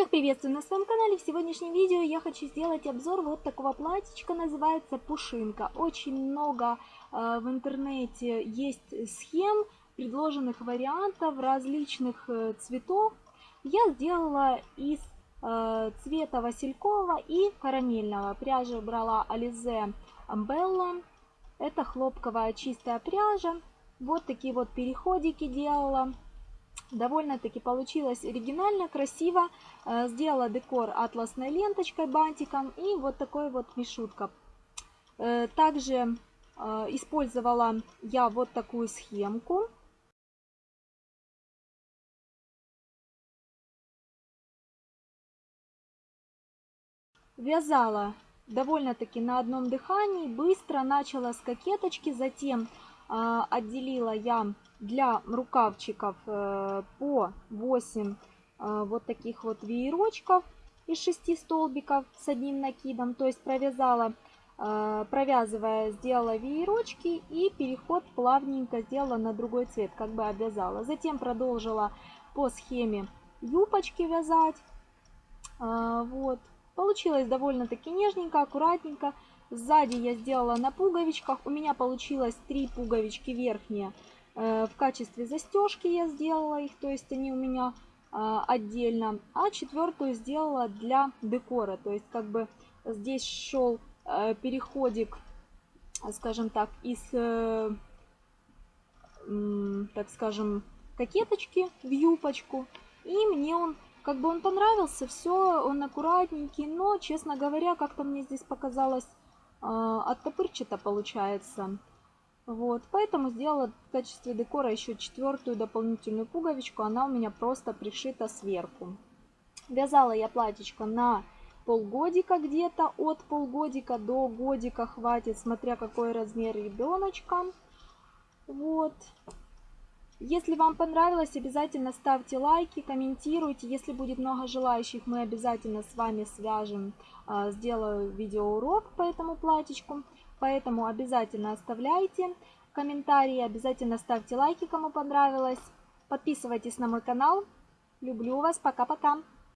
Всех приветствую на своем канале. В сегодняшнем видео я хочу сделать обзор вот такого платьичка, называется Пушинка. Очень много э, в интернете есть схем, предложенных вариантов различных э, цветов. Я сделала из э, цвета василькового и карамельного. Пряжи брала Alize Amбелла. Это хлопковая чистая пряжа. Вот такие вот переходики делала. Довольно-таки получилось оригинально, красиво. Э, сделала декор атласной ленточкой, бантиком и вот такой вот мишутка. Э, также э, использовала я вот такую схемку. Вязала довольно-таки на одном дыхании, быстро начала с кокеточки, затем отделила я для рукавчиков э, по 8 э, вот таких вот веерочков из 6 столбиков с одним накидом. То есть провязала, э, провязывая, сделала веерочки и переход плавненько сделала на другой цвет, как бы обвязала. Затем продолжила по схеме юбочки вязать. Вот. Получилось довольно-таки нежненько, аккуратненько. Сзади я сделала на пуговичках. У меня получилось 3 пуговички верхние Э, в качестве застежки я сделала их, то есть они у меня а, отдельно. А четвертую сделала для декора, то есть как бы здесь шел э, переходик, скажем так, из, э, так скажем, кокеточки в юбочку. И мне он, как бы он понравился, все, он аккуратненький, но, честно говоря, как-то мне здесь показалось а, оттопырчато получается. Вот, поэтому сделала в качестве декора еще четвертую дополнительную пуговичку. Она у меня просто пришита сверху. Вязала я платьечко на полгодика где-то, от полгодика до годика хватит, смотря какой размер ребеночка. Вот. Если вам понравилось, обязательно ставьте лайки, комментируйте. Если будет много желающих, мы обязательно с вами свяжем, а, сделаю видеоурок по этому платьечку. Поэтому обязательно оставляйте комментарии, обязательно ставьте лайки, кому понравилось. Подписывайтесь на мой канал. Люблю вас. Пока-пока.